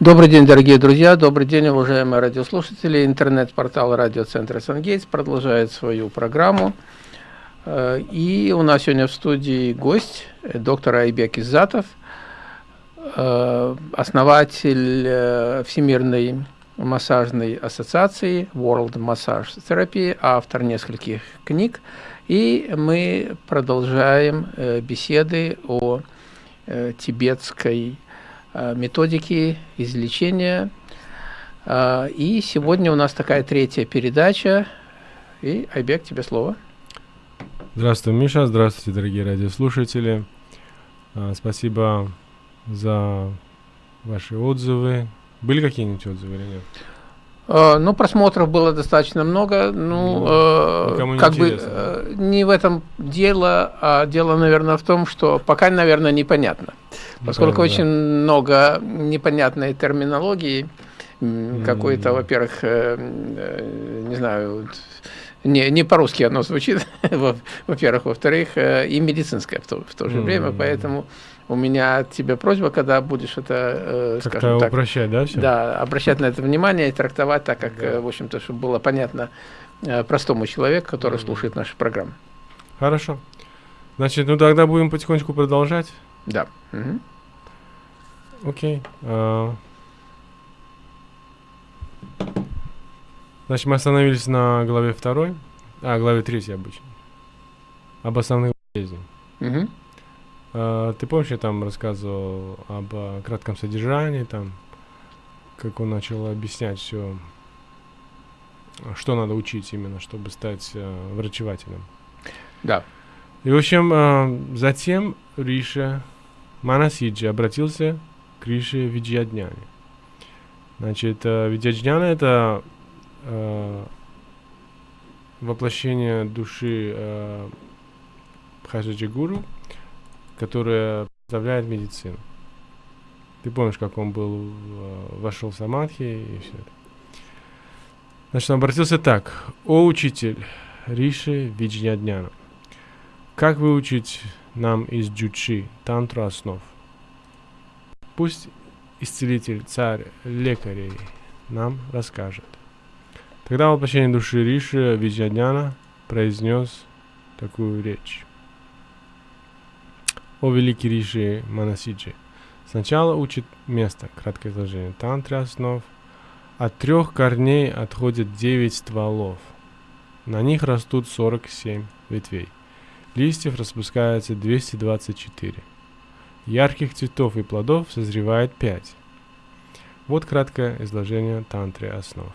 Добрый день, дорогие друзья, добрый день, уважаемые радиослушатели. Интернет-портал радиоцентра «Сангейтс» продолжает свою программу. Э, и у нас сегодня в студии гость, э, доктор Айбек Иззатов, э, основатель Всемирной массажной ассоциации World Massage Therapy, автор нескольких книг. И мы продолжаем беседы о тибетской Э, методики излечения. Э, и сегодня у нас такая третья передача. И, Айбек, тебе слово. Здравствуй, Миша. Здравствуйте, дорогие радиослушатели. Э, спасибо за ваши отзывы. Были какие-нибудь отзывы или нет? Ну, просмотров было достаточно много. Ну, ну как бы не в этом дело, а дело, наверное, в том, что пока, наверное, непонятно. Поскольку да, очень да. много непонятной терминологии, mm. какой-то, во-первых, э, э, не знаю, не, не по-русски оно звучит, во-первых, во-вторых, э, и медицинское в то, в то же mm. время, поэтому у меня от тебя просьба, когда будешь это, э, скажем так, упрощать, да, все? Да, обращать на это внимание и трактовать так, как, да. в общем-то, чтобы было понятно простому человеку, который mm. слушает наши программы. Хорошо. Значит, ну тогда будем потихонечку продолжать. Да. Угу. Окей. Uh, значит, мы остановились на главе второй, а, главе третьей обычно. Об основных болезнях. Угу. Uh, ты помнишь, я там рассказывал об uh, кратком содержании, там, как он начал объяснять все, что надо учить именно, чтобы стать uh, врачевателем. Да. И, в общем, uh, затем Риша Манасиджи обратился Криши Виджьядняне. Значит, э, Виджьядняна – это э, воплощение души э, Бхаджаджи Гуру, которая представляет медицину. Ты помнишь, как он был, э, вошел в самадхи и все это. Значит, он обратился так. «О учитель Риши Виджьядняна, как выучить нам из джучи, тантру основ?» Пусть исцелитель, царь, лекарей нам расскажет. Тогда воплощение души Риши Виджадняна произнес такую речь. О великий Риши Манасиджи, сначала учит место, краткое изложение, тантры основ. От трех корней отходят девять стволов. На них растут 47 ветвей. Листьев распускается 224. Ярких цветов и плодов созревает пять. Вот краткое изложение тантры основ.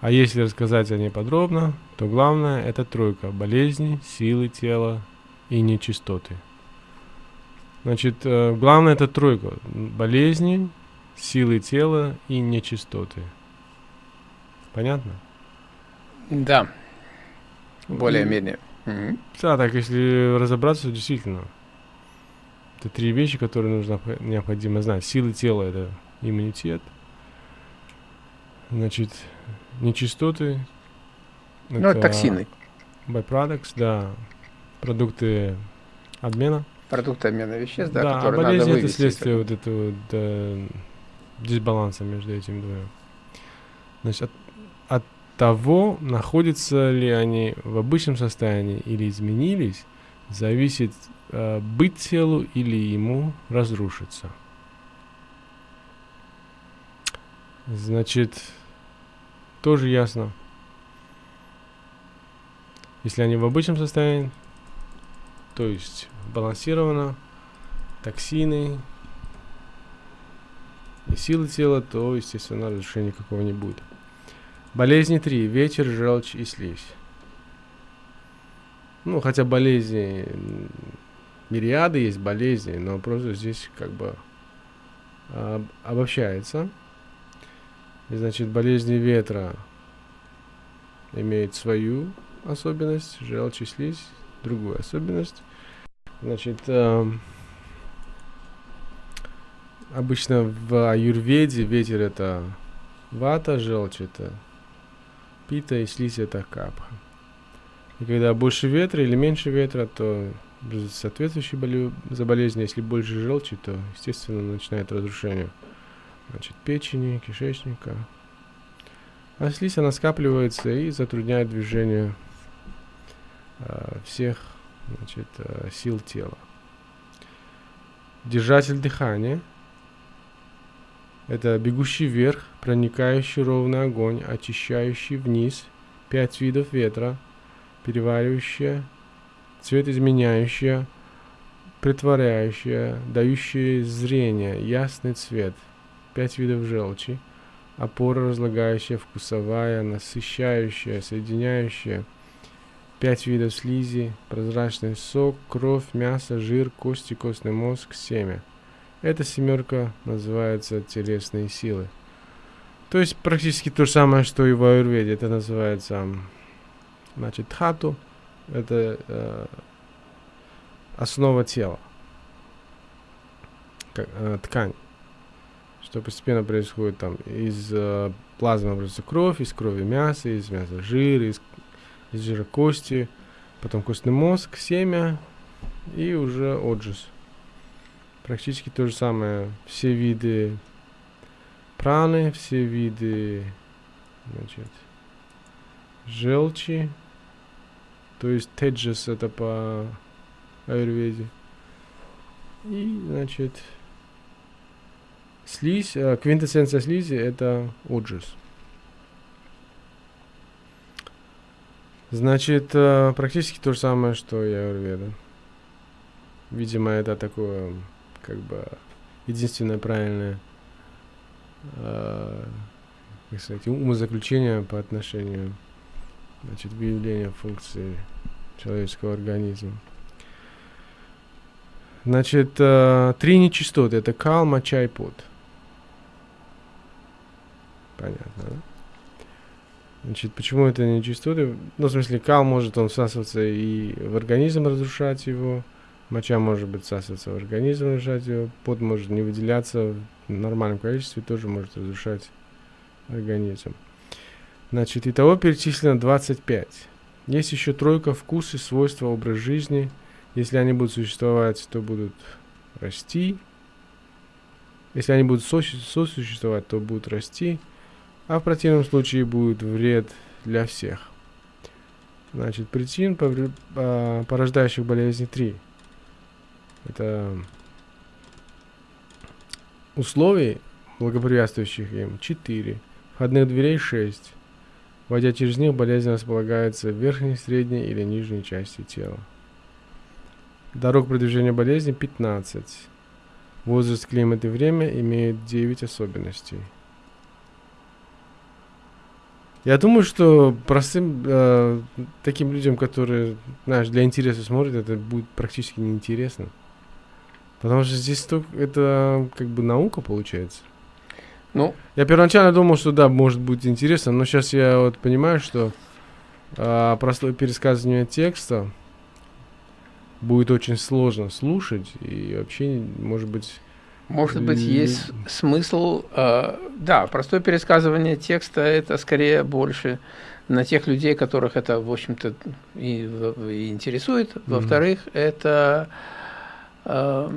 А если рассказать о ней подробно, то главное это тройка болезни, силы тела и нечистоты. Значит, э, главное это тройка болезни, силы тела и нечистоты. Понятно? Да. Более-менее. Да, так если разобраться, действительно. Это три вещи, которые нужно необходимо знать. Силы тела – это иммунитет. Значит, нечистоты. Ну, это токсины. Byproducts, да. Продукты обмена. Продукты обмена веществ, да, да которые а болезнь надо это следствие вот этого да, дисбаланса между этими двумя. Значит, от, от того, находятся ли они в обычном состоянии или изменились, зависит э, быть телу или ему разрушиться. Значит, тоже ясно. Если они в обычном состоянии, то есть балансировано, токсины и силы тела, то, естественно, разрушения никакого не будет. Болезни 3. Ветер, желчь и слизь. Ну, хотя болезни, мириады есть болезни, но просто здесь как бы об, обобщается. И, значит, болезни ветра имеют свою особенность, желчь и слизь другую особенность. Значит, э, обычно в аюрведе ветер это вата, желчь это пита и слизь это капха. И когда больше ветра или меньше ветра, то соответствующие боле... заболезни. Если больше желчи, то, естественно, начинает разрушение значит, печени, кишечника. А слизь, она скапливается и затрудняет движение всех значит, э, сил тела. Держатель дыхания – это бегущий вверх, проникающий ровный огонь, очищающий вниз, пять видов ветра, переваривающая, цвет изменяющая, притворяющая, дающая зрение, ясный цвет, пять видов желчи, опора разлагающая, вкусовая, насыщающая, соединяющая – Пять видов слизи, прозрачный сок, кровь, мясо, жир, кости, костный мозг, семя. Эта семерка называется телесные силы. То есть практически то же самое, что и в аюрведе. Это называется значит, хату. Это э, основа тела. Как, э, ткань. Что постепенно происходит там из э, плазмы образуется кровь, из крови мясо, из мяса жир, из из жира кости, потом костный мозг, семя и уже отжиз. Практически то же самое. Все виды праны, все виды значит, желчи, то есть теджес это по аюрведе. И, значит, слизь, э, квинтэссенция слизи это отжиз. Значит, э, практически то же самое, что и Аюрведа. Видимо, это такое, как бы, единственное правильное, э, как сказать, умозаключение по отношению, значит, выявления функции человеческого организма. Значит, э, три нечистоты. Это кал, моча и пот. Понятно, да? Значит, почему это не нечистоты? Ну, в смысле, кал может он всасываться и в организм разрушать его, моча может быть всасываться в организм, разрушать его, пот может не выделяться в нормальном количестве, тоже может разрушать организм. Значит, итого перечислено 25. Есть еще тройка вкусы, свойства, образ жизни. Если они будут существовать, то будут расти. Если они будут сосуществовать, то будут расти а в противном случае будет вред для всех. Значит, причин, а, порождающих болезни 3. Это условий, благоприятствующих им 4, входных дверей 6. Войдя через них, болезнь располагается в верхней, средней или нижней части тела. Дорог продвижения болезни 15. Возраст, климат и время имеют 9 особенностей. Я думаю, что простым э, таким людям, которые, знаешь, для интереса смотрят, это будет практически неинтересно. Потому что здесь только это как бы наука получается. Ну, я первоначально думал, что да, может быть интересно, но сейчас я вот понимаю, что э, простое пересказывание текста будет очень сложно слушать и вообще, может быть, может быть, есть смысл, э, да, простое пересказывание текста – это скорее больше на тех людей, которых это, в общем-то, и, и интересует. Во-вторых, mm -hmm. это э,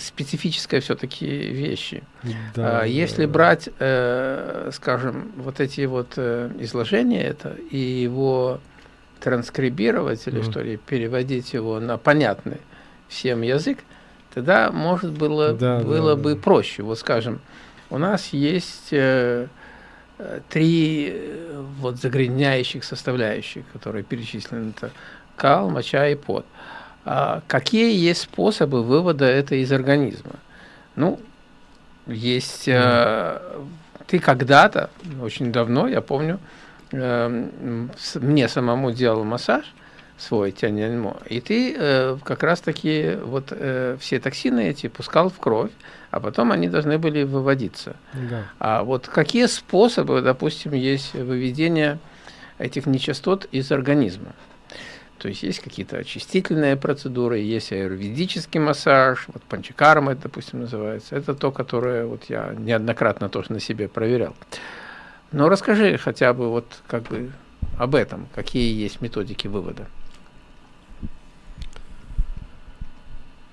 специфическая все-таки вещи. Да, э, Если да, брать, э, скажем, вот эти вот э, изложения это и его транскрибировать или mm что ли, переводить его на понятный всем язык, тогда, может, было, да, было да, бы да. проще. Вот, скажем, у нас есть э, три э, вот загрязняющих составляющих, которые перечислены. Это кал, моча и пот. А какие есть способы вывода это из организма? Ну, есть... Э, ты когда-то, очень давно, я помню, э, мне самому делал массаж, свой тяньаньмо. И ты э, как раз-таки вот э, все токсины эти пускал в кровь, а потом они должны были выводиться. Да. А вот какие способы, допустим, есть выведения этих нечистот из организма? То есть есть какие-то очистительные процедуры, есть аюрведический массаж, вот панчакарма это, допустим, называется. Это то, которое вот я неоднократно тоже на себе проверял. Но расскажи хотя бы вот как бы об этом, какие есть методики вывода.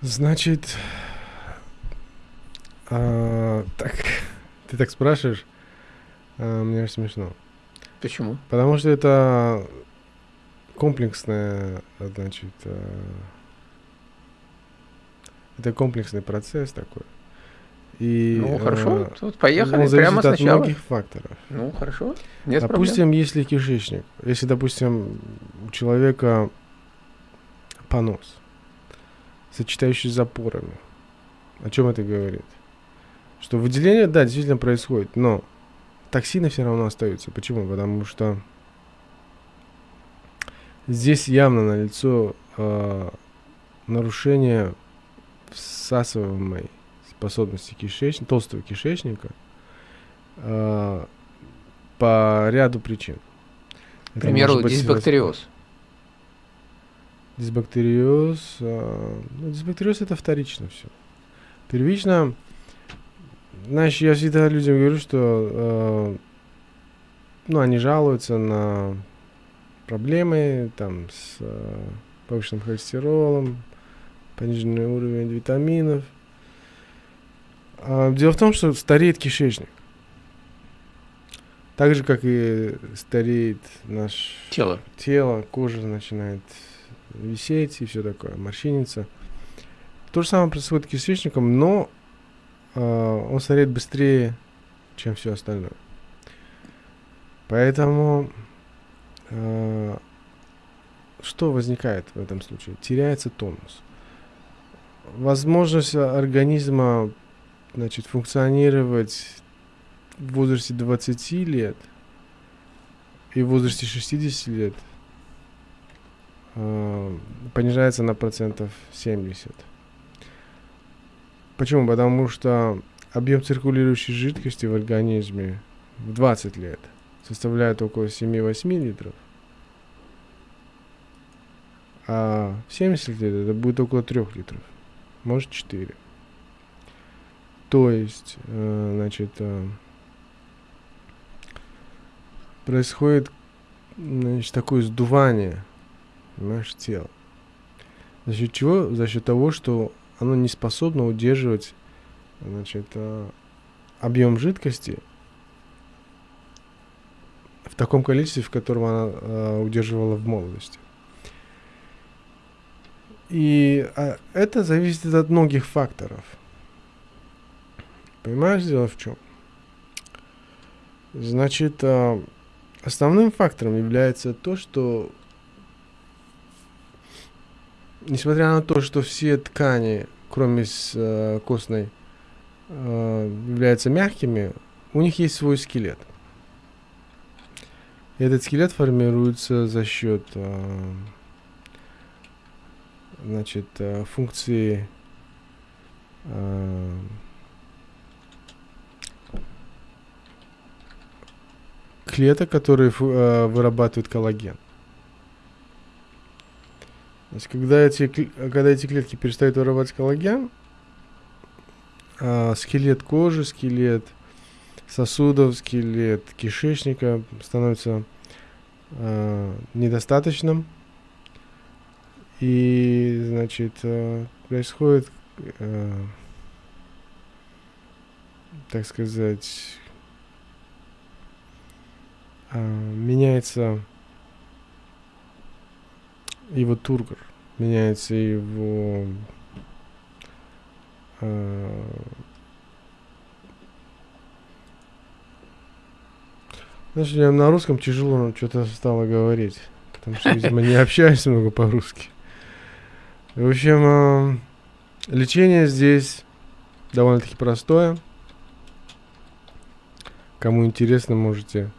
Значит, а, так, ты так спрашиваешь, а, мне аж смешно. Почему? Потому что это комплексная, значит, а, это комплексный процесс такой. И, ну, хорошо, э, тут поехали он прямо зависит сначала. от многих факторов. Ну, хорошо, нет допустим, проблем. если кишечник, если, допустим, у человека понос, сочетающий с запорами, о чем это говорит? Что выделение, да, действительно происходит, но токсины все равно остаются. Почему? Потому что здесь явно налицо э, нарушение всасываемой способности кишечника, толстого кишечника э, по ряду причин. К примеру, дисбактериоз. Дисбактериоз. Э, ну, дисбактериоз это вторично все. Первично, знаешь, я всегда людям говорю, что э, ну, они жалуются на проблемы там с э, повышенным холестеролом, пониженный уровень витаминов. А, дело в том, что стареет кишечник. Так же, как и стареет наше тело. тело, кожа начинает висеть и все такое, морщиниться. То же самое происходит с кишечником, но э, он стареет быстрее, чем все остальное. Поэтому э, что возникает в этом случае? Теряется тонус. Возможность организма значит, функционировать в возрасте 20 лет и в возрасте 60 лет э, понижается на процентов 70. Почему? Потому что объем циркулирующей жидкости в организме в 20 лет составляет около 7-8 литров, а в 70 лет это будет около 3 литров, может 4. То есть, э, значит, э, происходит значит, такое сдувание понимаешь, тела. За счет чего? За счет того, что оно не способно удерживать значит, э, объем жидкости в таком количестве, в котором она э, удерживала в молодости. И а, это зависит от многих факторов. Понимаешь, дело в чем? Значит, основным фактором является то, что несмотря на то, что все ткани, кроме с, э, костной, э, являются мягкими, у них есть свой скелет. И этот скелет формируется за счет э, значит, э, функции э, клеток, которые э, вырабатывают коллаген. То есть, когда эти, когда эти клетки перестают вырабатывать коллаген, э, скелет кожи, скелет сосудов, скелет кишечника становится э, недостаточным. И, значит, э, происходит, э, так сказать, э, меняется его тургор, меняется его э, Знаешь, я на русском тяжело что-то стало говорить, потому что, видимо, не общаюсь много по-русски. В общем, э, лечение здесь довольно-таки простое. Кому интересно, можете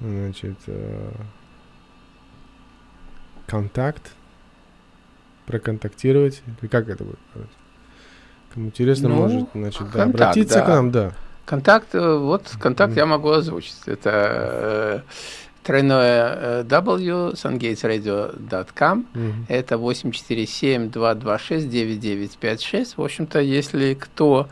значит, э, контакт проконтактировать. И как это будет? Кому интересно, Ну, может значит, да, контакт, обратиться да. к нам, да. Контакт, э, вот контакт Мгм. я могу озвучить. Это э, тройное э, W, sungatesradio.com. Мгм. Это 847-226-9956. В общем-то, если кто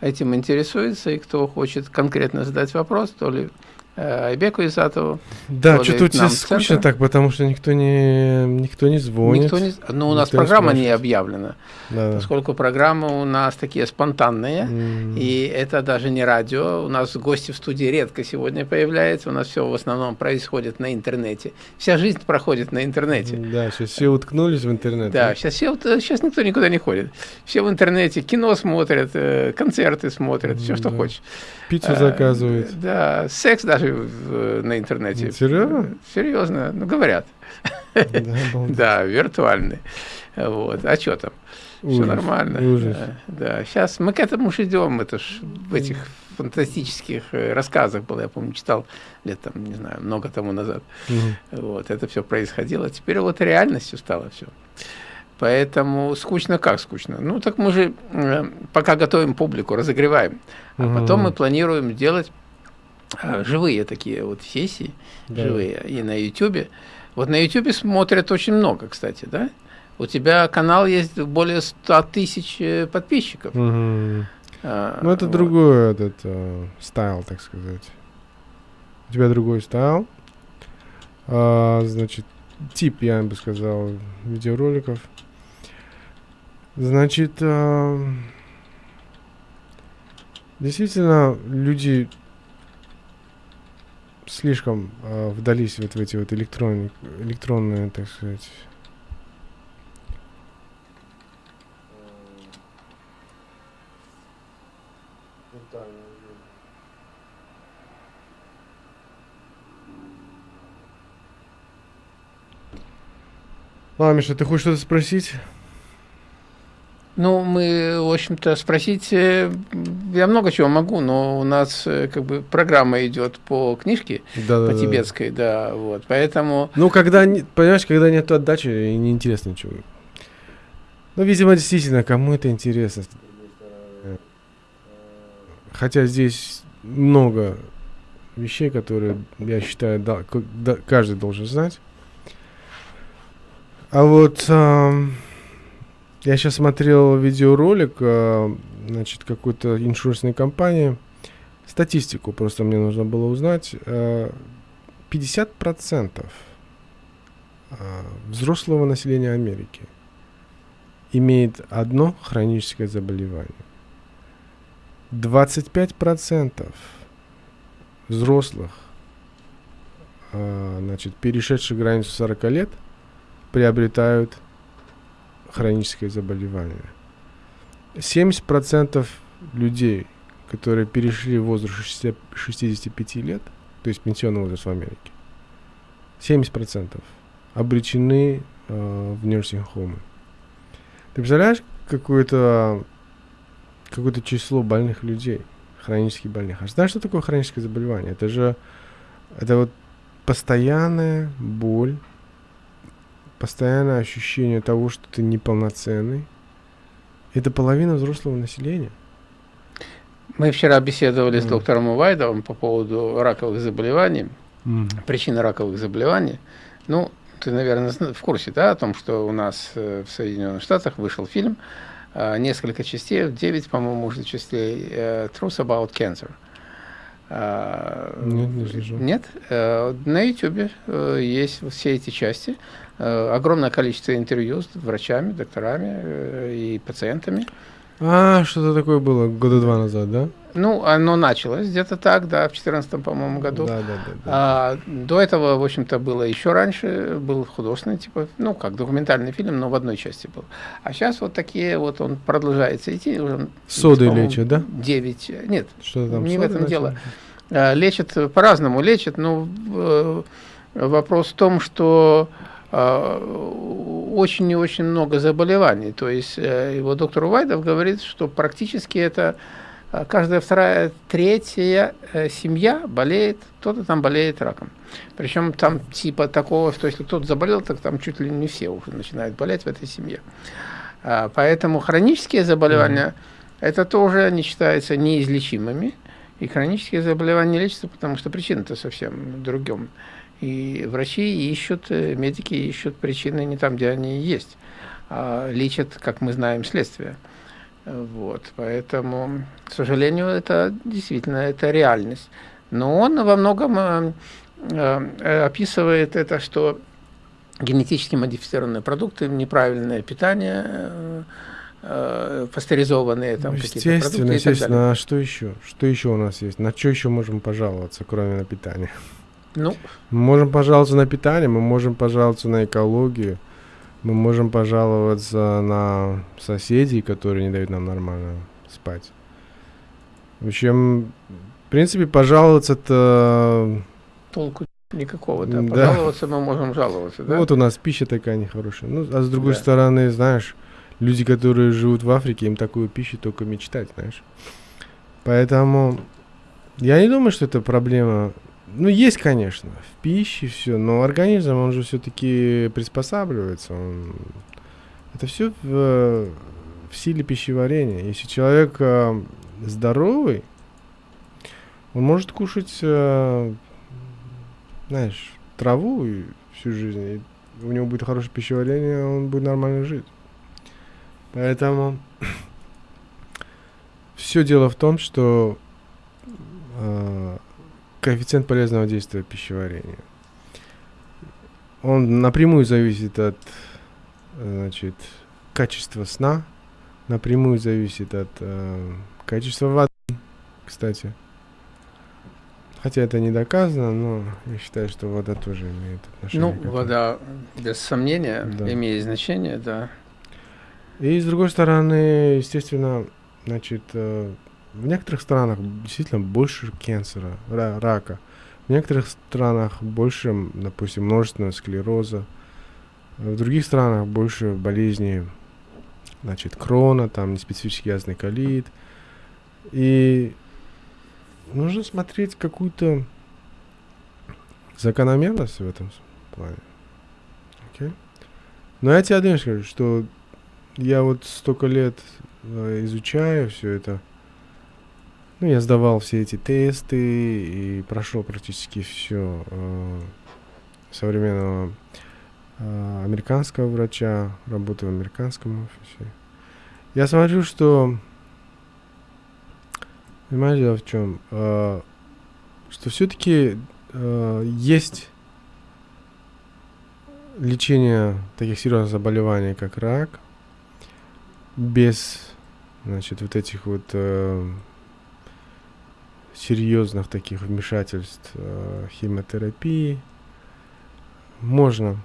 этим интересуется и кто хочет конкретно задать вопрос, то ли Айбеку Изатову. Да, что-то у тебя скучно так, потому что никто не, никто не звонит. Никто не, ну, у нас программа не объявлена, да, поскольку программы у нас такие спонтанные, mm. и это даже не радио. У нас гости в студии редко сегодня появляются, у нас все в основном происходит на интернете. Вся жизнь проходит на интернете. Да, сейчас все уткнулись в интернет. Да, сейчас, все, сейчас никто никуда не ходит. Все в интернете кино смотрят, э, концерты смотрят, все, что да. хочешь. Пиццу заказывают. Да, секс даже в, на интернете. Серьезно? Серьезно, ну говорят. Да, виртуальный. Вот. А что там? Все нормально. Ужас. Да, сейчас мы к этому уж идем. Это ж в этих фантастических э, рассказах было, я помню, читал лет там, не знаю, много тому назад. Вот, это все происходило. Теперь вот реальностью стало все. Поэтому скучно как скучно? Ну, так мы же э, пока готовим публику, разогреваем. А угу. потом мы планируем делать э, живые такие вот сессии, да. живые, и на YouTube. Вот на YouTube смотрят очень много, кстати, да? У тебя канал есть более 100 тысяч э, подписчиков. Угу. А, ну, это вот. другой этот uh, стайл, так сказать. У тебя другой стайл. А, значит, тип, я бы сказал, видеороликов. Значит, э, действительно, люди слишком э, вдались вот в эти вот электронные, электронные, так сказать, Ладно, Миша, ты хочешь что-то спросить? Ну, мы, в общем-то, спросить, э, я много чего могу, но у нас э, как бы программа идет по книжке, да, по да, тибетской, да. да, вот, поэтому... Ну, когда, понимаешь, когда нет отдачи, неинтересно ничего. Ну, видимо, действительно, кому это интересно. Хотя здесь много вещей, которые, я считаю, да, каждый должен знать. А вот... Эм, я сейчас смотрел видеоролик, э, значит, какой-то иншурсной компании. Статистику просто мне нужно было узнать. 50% э, э, взрослого населения Америки имеет одно хроническое заболевание. 25% взрослых, значит, перешедших границу 40 лет, приобретают хроническое заболевание. 70% людей, которые перешли в возраст 60, 65 лет, то есть пенсионный возраст в Америке, 70% обречены э, в нерсинг-хомы. Ты представляешь какое-то какое-то число больных людей, хронически больных. А знаешь, что такое хроническое заболевание? Это же это вот постоянная боль постоянное ощущение того, что ты неполноценный. Это половина взрослого населения. Мы вчера беседовали mm. с доктором Увайдовым по поводу раковых заболеваний, mm. причины раковых заболеваний. Ну, ты, наверное, в курсе, да, о том, что у нас э, в Соединенных Штатах вышел фильм, э, несколько частей, 9, по-моему, уже частей, э, Truth About Cancer. Нет, не слышу. Нет? На YouTube есть все эти части. Э, огромное количество интервью с врачами, докторами э, и пациентами. А, что-то такое было года два назад, да? Ну, оно началось где-то так, да, в 2014, по-моему, году. Да, да, да. да. А, до этого, в общем-то, было еще раньше, был художественный, типа, ну, как документальный фильм, но в одной части был. А сейчас вот такие вот, он продолжается идти. Уже, Соды лечат, да? 9, нет, что там, не в этом начали? дело. А, лечат по-разному, лечат, но э, вопрос в том, что очень и очень много заболеваний. То есть э, его доктор Увайдов говорит, что практически это э, каждая вторая, третья семья болеет, кто-то там болеет раком. Причем там типа такого, что если кто-то заболел, так там чуть ли не все уже начинают болеть в этой семье. Поэтому хронические заболевания, mm-hmm. это тоже не считаются неизлечимыми. И хронические заболевания лечатся, потому что причина-то совсем другом. И врачи ищут, э, медики ищут причины не там, где они есть, а лечат, как мы знаем, следствие. Вот, поэтому, к сожалению, это действительно это реальность. Но он во многом э, э, описывает это, что генетически модифицированные продукты, неправильное питание, пастеризованные там какие-то продукты естественно, а что еще? Что еще у нас есть? На что еще можем пожаловаться, кроме на питание? Ну, мы можем пожаловаться на питание, мы можем пожаловаться на экологию, мы можем пожаловаться на соседей, которые не дают нам нормально спать. В общем, в принципе, пожаловаться-то... Толку никакого, да. Пожаловаться да. мы можем жаловаться, да? Вот у нас пища такая нехорошая. Ну, а с другой да. стороны, знаешь, люди, которые живут в Африке, им такую пищу только мечтать, знаешь. Поэтому я не думаю, что это проблема ну, есть, конечно, в пище все, но организм, он же все-таки приспосабливается. Он... Это все в, в силе пищеварения. Если человек э, здоровый, он может кушать, э, знаешь, траву всю жизнь. И у него будет хорошее пищеварение, он будет нормально жить. Поэтому все дело в том, что э, коэффициент полезного действия пищеварения. Он напрямую зависит от значит, качества сна, напрямую зависит от э, качества воды, кстати. Хотя это не доказано, но я считаю, что вода тоже имеет отношение. Ну, вода, без сомнения, да. имеет значение, да. И с другой стороны, естественно, значит, э, в некоторых странах действительно больше канцера, рака. В некоторых странах больше, допустим, множественного склероза. В других странах больше болезней, значит, крона, там неспецифический ясный колит. И нужно смотреть какую-то закономерность в этом плане. Okay? Но я тебе одно скажу, что я вот столько лет э, изучаю все это – ну, я сдавал все эти тесты и прошел практически все э, современного э, американского врача, работаю в американском офисе. Я смотрю, что, понимаете, дело в чем, э, что все-таки э, есть лечение таких серьезных заболеваний, как рак, без, значит, вот этих вот э, серьезных таких вмешательств э, химиотерапии можно,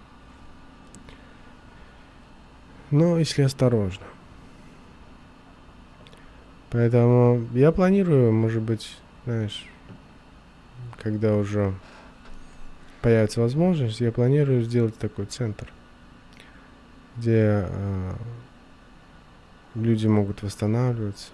но если осторожно. Поэтому я планирую, может быть, знаешь, когда уже появится возможность, я планирую сделать такой центр, где э, люди могут восстанавливаться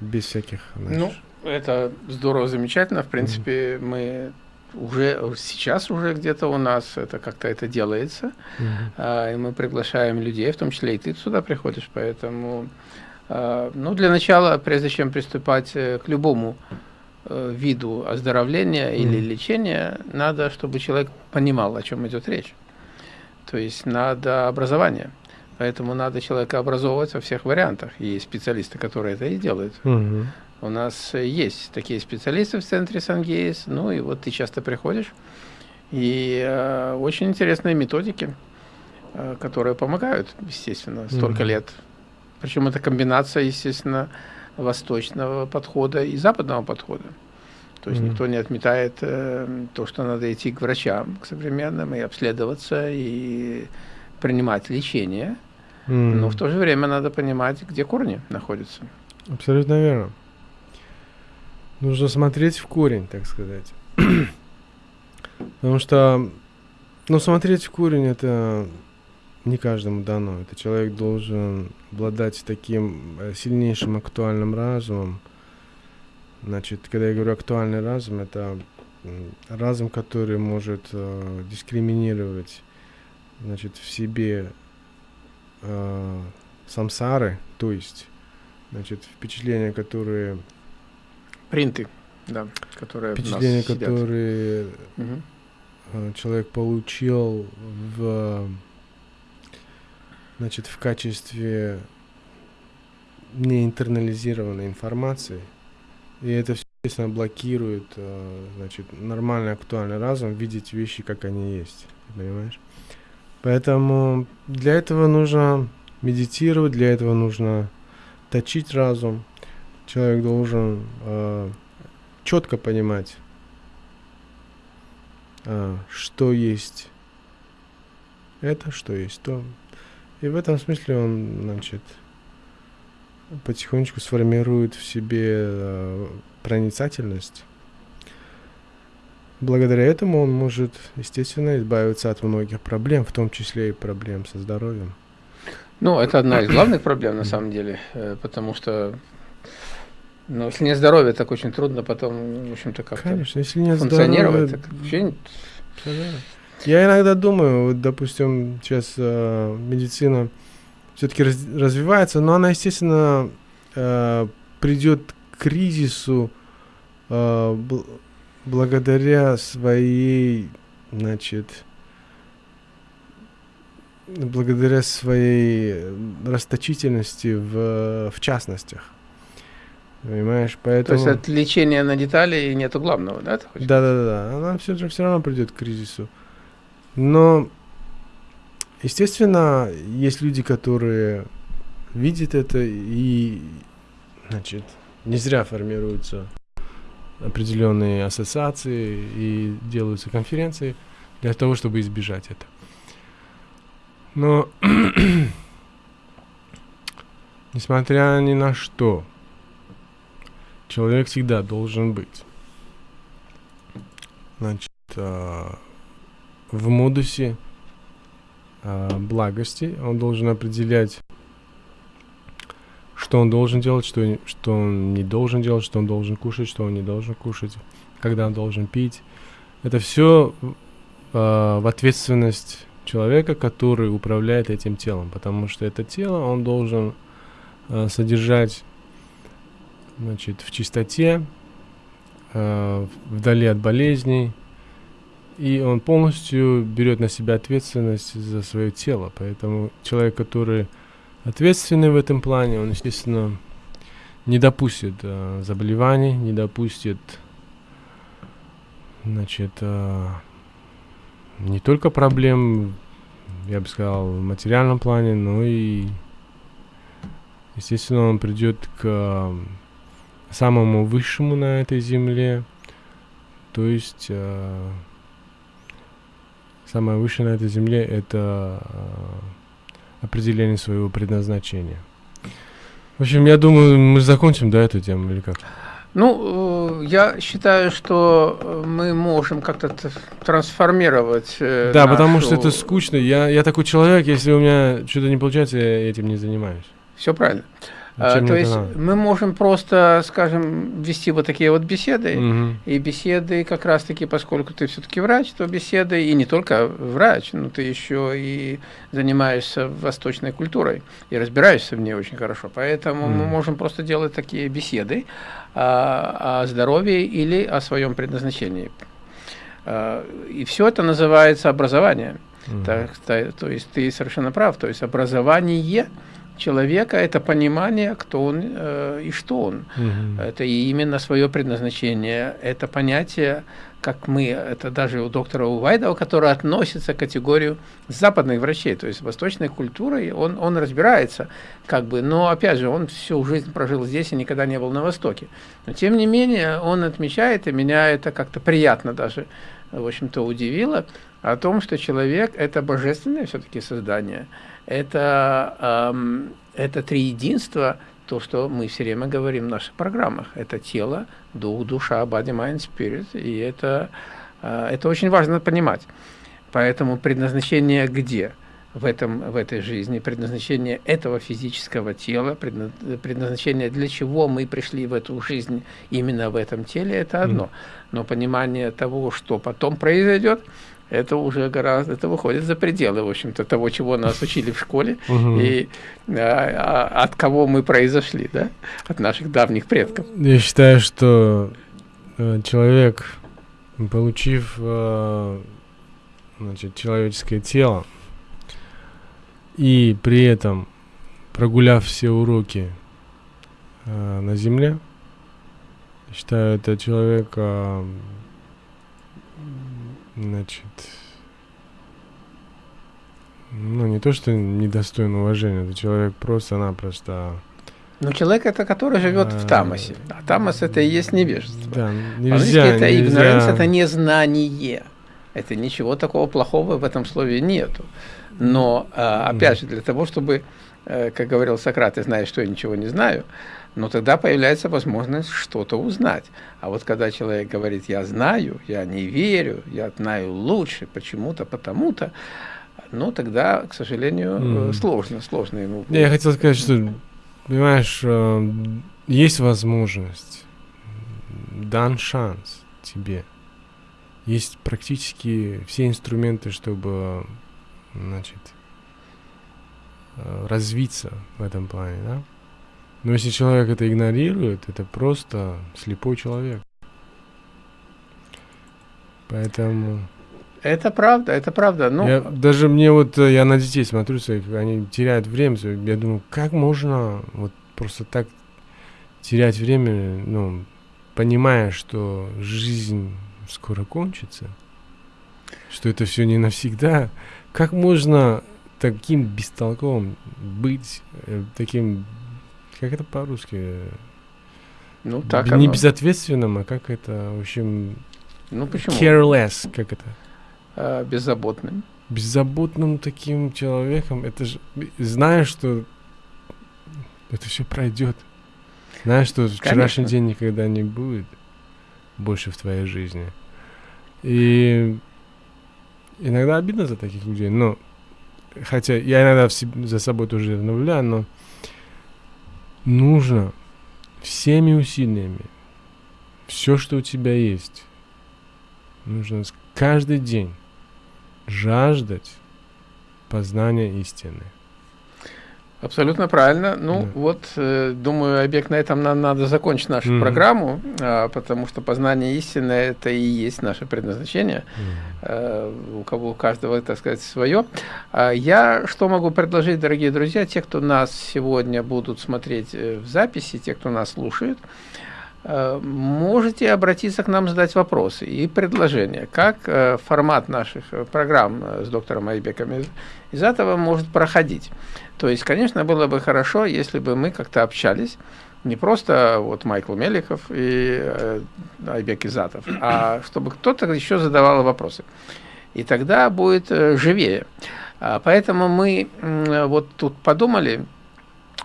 без всяких, знаешь, ну, это здорово, замечательно. В принципе, mm-hmm. мы уже сейчас уже где-то у нас это как-то это делается, mm-hmm. а, и мы приглашаем людей, в том числе и ты сюда приходишь, поэтому, а, ну, для начала, прежде чем приступать э, к любому а, виду оздоровления mm-hmm. или лечения, надо, чтобы человек понимал, о чем идет речь. То есть надо образование. Поэтому надо человека образовывать во всех вариантах. И специалисты, которые это и делают. Mm-hmm. У нас есть такие специалисты в центре Сангейс, ну и вот ты часто приходишь, и э, очень интересные методики, э, которые помогают, естественно, столько mm-hmm. лет. Причем это комбинация, естественно, восточного подхода и западного подхода. То есть mm-hmm. никто не отметает э, то, что надо идти к врачам, к современным, и обследоваться, и принимать лечение. Mm-hmm. Но в то же время надо понимать, где корни находятся. Абсолютно верно. Нужно смотреть в корень, так сказать. Потому что, ну, смотреть в корень это не каждому дано. Это человек должен обладать таким э, сильнейшим актуальным разумом. Значит, когда я говорю актуальный разум, это разум, который может э, дискриминировать, значит, в себе э, самсары, то есть, значит, впечатления, которые Принты, да, которые Впечатления, которые угу. человек получил в, значит, в качестве неинтернализированной информации. И это все естественно, блокирует, э, значит, нормальный, актуальный разум видеть вещи, как они есть, понимаешь? Поэтому для этого нужно медитировать, для этого нужно точить разум. Человек должен э, четко понимать, э, что есть это, что есть то. И в этом смысле он, значит, потихонечку сформирует в себе э, проницательность. Благодаря этому он может, естественно, избавиться от многих проблем, в том числе и проблем со здоровьем. Ну, это одна из главных проблем на самом деле, э, потому что ну, если нет здоровья, так очень трудно потом, в общем-то, как-то Конечно, если нет функционировать. здоровья, Так вообще Я иногда думаю, вот, допустим, сейчас э, медицина все-таки раз, развивается, но она, естественно, э, придет к кризису э, бл- благодаря своей, значит, благодаря своей расточительности в, в частностях. Понимаешь, То поэтому... есть от лечения на детали нету главного, Да, да, да, да. Она все, же- все равно придет к кризису. Но, естественно, есть люди, которые видят это и, значит, не зря формируются определенные ассоциации и делаются конференции для того, чтобы избежать это. Но, несмотря ни на что, человек всегда должен быть значит, а, в модусе а, благости. Он должен определять, что он должен делать, что, что он не должен делать, что он должен кушать, что он не должен кушать, когда он должен пить. Это все в ответственность человека, который управляет этим телом, потому что это тело он должен а, содержать значит, в чистоте, э, вдали от болезней, и он полностью берет на себя ответственность за свое тело. Поэтому человек, который ответственный в этом плане, он, естественно, не допустит э, заболеваний, не допустит, значит, э, не только проблем, я бы сказал, в материальном плане, но и, естественно, он придет к самому высшему на этой земле, то есть э, самое высшее на этой земле это э, определение своего предназначения. В общем, я думаю, мы закончим, да, эту тему или как? Ну, э, я считаю, что э, мы можем как-то трансформировать. э, да, потому нашу- что это скучно. Я, я такой человек, если у меня что-то не получается, я этим не занимаюсь. Все правильно. А, то есть надо? мы можем просто, скажем, вести вот такие вот беседы. Мгм. И беседы как раз-таки, поскольку ты все-таки врач, то беседы, и не только врач, но ты еще и занимаешься восточной культурой и разбираешься в ней очень хорошо. Поэтому мы Мгм. можем просто делать такие беседы а, о здоровье или о своем предназначении. А, И все это называется образование. Мгм. Так, та- то есть ты совершенно прав. То есть образование человека – это понимание, кто он э, и что он. Мгм. Это и именно свое предназначение. Это понятие, как мы, это даже у доктора Увайдова, который относится к категорию западных врачей, то есть восточной культурой, он, он разбирается, как бы, но опять же, он всю жизнь прожил здесь и никогда не был на Востоке. Но тем не менее, он отмечает, и меня это как-то приятно даже, в общем-то, удивило, о том, что человек – это божественное все-таки создание, это, это триединство, то, что мы все время говорим в наших программах. Это тело, дух, душа, body, mind, spirit. И это, а, это очень важно понимать. Поэтому предназначение где? В, этом, в этой жизни, предназначение этого физического тела, предна- предназначение, для чего мы пришли в эту жизнь именно в этом теле, это одно. Но понимание того, что потом произойдет, это уже гораздо, это выходит за пределы, в общем-то, того, чего нас учили в школе, и а, а, от кого мы произошли, да? От наших давних предков. Я считаю, что э, человек, получив э, значит, человеческое тело и при этом прогуляв все уроки э, на Земле, Считаю, это человек, а, значит, ну, не то, что недостоин уважения, это человек просто-напросто... Ну, человек это, который живет в А, тамосе. А тамос это и есть невежество. Да, нельзя, это нельзя... это незнание. Это ничего такого плохого в этом слове нету. Но, а, опять же, для того, чтобы, э, как говорил Сократ, ты знаешь, что я ничего не знаю, но тогда появляется возможность что-то узнать. А вот когда человек говорит, я знаю, я не верю, я знаю лучше, почему-то, потому-то, ну, тогда, к сожалению, Мгм. сложно, сложно ему. Не, Я хотел сказать, что, понимаешь, э, есть возможность, дан шанс тебе. Есть практически все инструменты, чтобы, значит, э, развиться в этом плане, да? Но если человек это игнорирует, это просто слепой человек. Поэтому... Это правда, это правда. Ну, я, даже мне вот, э, я на детей смотрю, своих, они теряют время, я думаю, как можно вот просто так терять время, ну, понимая, что жизнь скоро кончится, что это все не навсегда, как можно таким бестолковым быть, э, таким, как это по-русски, ну так не оно. безответственным, а как это, в общем, Ну почему? careless, как это? Э, беззаботным. беззаботным таким человеком, это же, знаешь, что это все пройдет. Знаешь, что вчерашний Конечно. день никогда не будет больше в твоей жизни. И иногда обидно за таких людей, но хотя я иногда в себ- за собой тоже наблюдаю, но нужно всеми усилиями все, что у тебя есть, нужно каждый день жаждать познания истины. Абсолютно правильно. Ну Да. вот, э, думаю, объект на этом нам надо закончить нашу Мгм. программу, а, потому что познание истины это и есть наше предназначение. Э, у кого у каждого, так сказать, свое. А Я что могу предложить, дорогие друзья, те, кто нас сегодня будут смотреть э, в записи, те, кто нас слушает, э, можете обратиться к нам, задать вопросы и предложения, как э, формат наших э, программ э, с доктором Айбеком из, этого может проходить. То есть, конечно, было бы хорошо, если бы мы как-то общались, не просто вот Майкл Меликов и э, Айбек Изатов, а чтобы кто-то еще задавал вопросы. И тогда будет э, живее. А, поэтому мы вот тут подумали,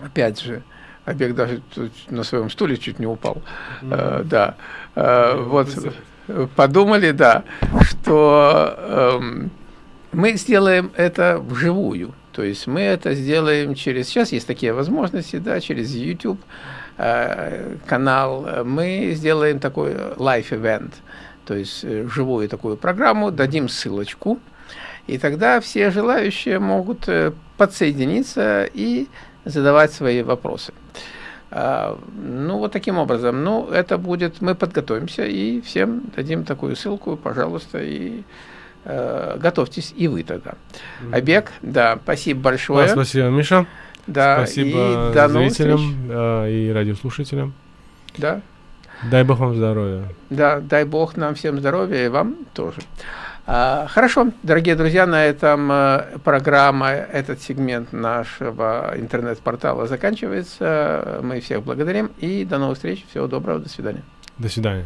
опять же, Айбек даже тут на своем стуле чуть не упал. Э, да. Э, вот э, подумали, да, что эм, мы сделаем это вживую. То есть мы это сделаем через... Сейчас есть такие возможности, да, через YouTube э, канал. Мы сделаем такой live-event, то есть живую такую программу, дадим ссылочку, и тогда все желающие могут подсоединиться и задавать свои вопросы. А, Ну, вот таким образом. Ну, это будет, мы подготовимся и всем дадим такую ссылку, пожалуйста, и э, готовьтесь и вы тогда. Обег, да, спасибо большое. Да, спасибо, Миша. да, спасибо и до зрителям э, и радиослушателям. Да, Дай Бог вам здоровья. да, дай Бог нам всем здоровья и вам тоже. А, Хорошо, дорогие друзья, на этом э, программа, этот сегмент нашего интернет-портала заканчивается. Мы всех благодарим и до новых встреч. Всего доброго, до свидания. До свидания.